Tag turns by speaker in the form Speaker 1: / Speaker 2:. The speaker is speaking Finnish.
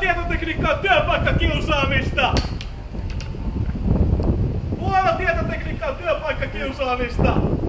Speaker 1: tietotekniikka on työpaikkakiusaamista! Huono tietotekniikka on työpaikkakiusaamista!